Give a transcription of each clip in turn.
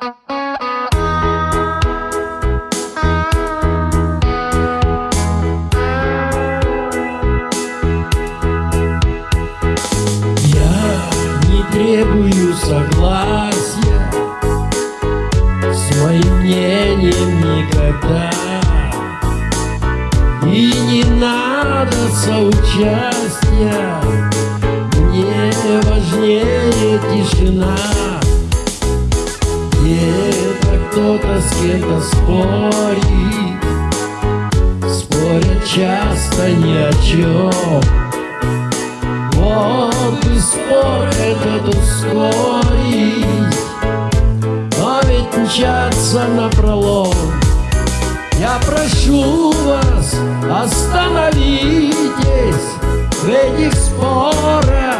Я не требую согласия С моим мнением никогда. И не надо соучастия. Мне важнее тишина кто-то с кем-то спорит Спорят часто ни о чем Вот бы спор этот ускорить. Но ведь мчаться напролом. Я прошу вас, остановитесь. В этих спорах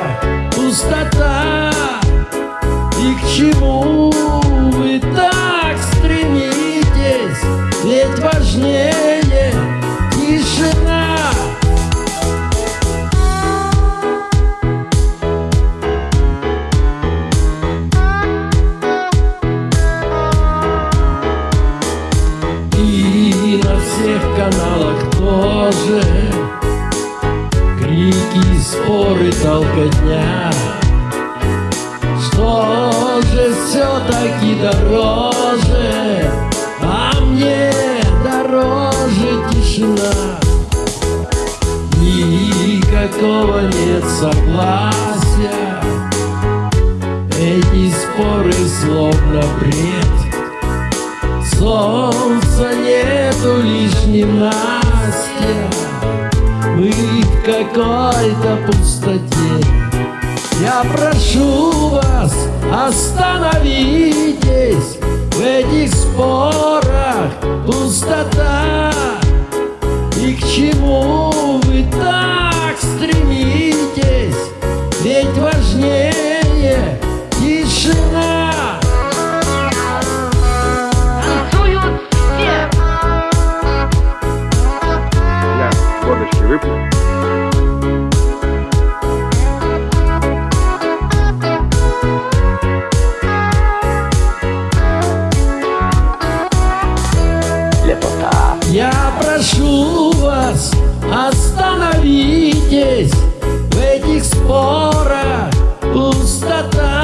тоже Крики, споры, толкотня. Что же все-таки дороже? А мне дороже тишина. Никакого нет согласия. Эти споры словно бред. Солнца нету Мы в какой-то пустоте. Я прошу вас, остановитесь В этих спорах. Пустота. И к чему вы так стремитесь? Ведь вас вас Остановитесь в этих спорах. Пустота